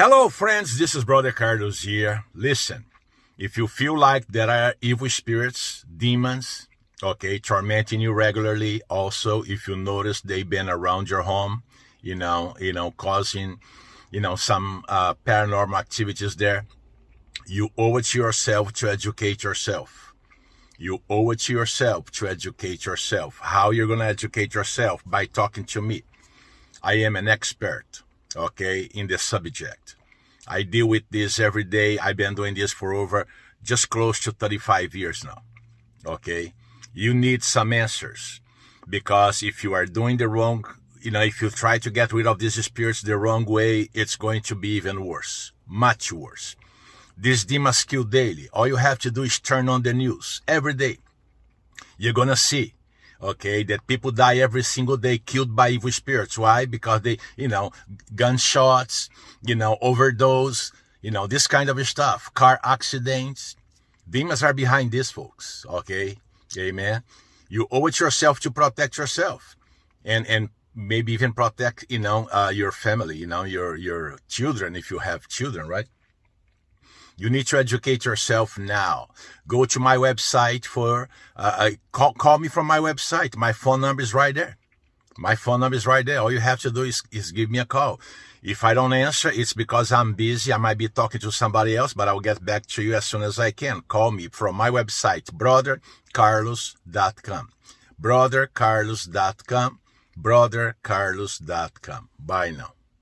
Hello, friends. This is Brother Carlos here. Listen, if you feel like there are evil spirits, demons, okay, tormenting you regularly, also, if you notice they've been around your home, you know, you know, causing, you know, some uh, paranormal activities there, you owe it to yourself to educate yourself. You owe it to yourself to educate yourself. How you're going to educate yourself? By talking to me. I am an expert okay, in the subject. I deal with this every day. I've been doing this for over just close to 35 years now. Okay. You need some answers because if you are doing the wrong, you know, if you try to get rid of these spirits the wrong way, it's going to be even worse, much worse. This demons kill daily. All you have to do is turn on the news every day. You're going to see okay, that people die every single day killed by evil spirits. Why? Because they, you know, gunshots, you know, overdose, you know, this kind of stuff, car accidents. Demons are behind this, folks, okay? Amen. You owe it yourself to protect yourself and, and maybe even protect, you know, uh, your family, you know, your, your children, if you have children, right? You need to educate yourself now. Go to my website for, uh, uh, call, call me from my website. My phone number is right there. My phone number is right there. All you have to do is, is give me a call. If I don't answer, it's because I'm busy. I might be talking to somebody else, but I'll get back to you as soon as I can. Call me from my website, brothercarlos.com. Brothercarlos.com. Brothercarlos.com. Bye now.